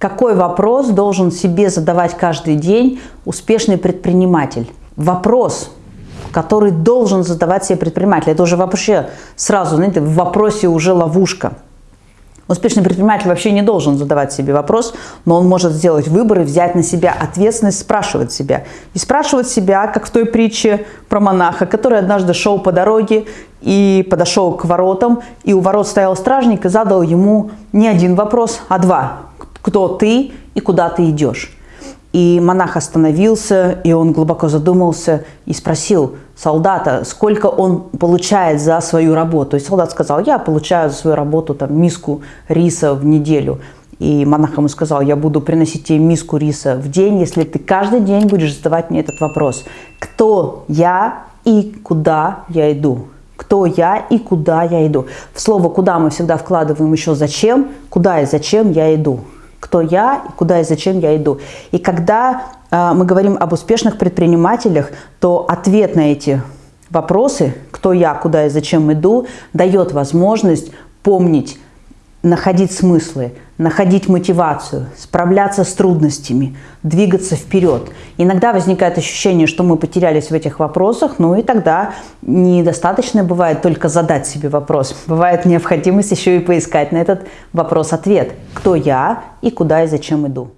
Какой вопрос должен себе задавать каждый день успешный предприниматель? Вопрос, который должен задавать себе предприниматель. Это уже вообще сразу, знаете, в вопросе уже ловушка. Успешный предприниматель вообще не должен задавать себе вопрос, но он может сделать выбор и взять на себя ответственность, спрашивать себя. И спрашивать себя, как в той притче про монаха, который однажды шел по дороге и подошел к воротам, и у ворот стоял стражник и задал ему не один вопрос, а два. Кто ты и куда ты идешь? И монах остановился, и он глубоко задумался и спросил солдата, сколько он получает за свою работу. И солдат сказал, я получаю за свою работу там, миску риса в неделю. И монах ему сказал, я буду приносить тебе миску риса в день, если ты каждый день будешь задавать мне этот вопрос. Кто я и куда я иду? Кто я и куда я иду? В слово «куда» мы всегда вкладываем еще «зачем», «куда» и «зачем я иду» кто я, куда и зачем я иду. И когда э, мы говорим об успешных предпринимателях, то ответ на эти вопросы, кто я, куда и зачем иду, дает возможность помнить, находить смыслы, находить мотивацию, справляться с трудностями, двигаться вперед. Иногда возникает ощущение, что мы потерялись в этих вопросах, ну и тогда недостаточно бывает только задать себе вопрос. Бывает необходимость еще и поискать на этот вопрос ответ. Кто я и куда и зачем иду.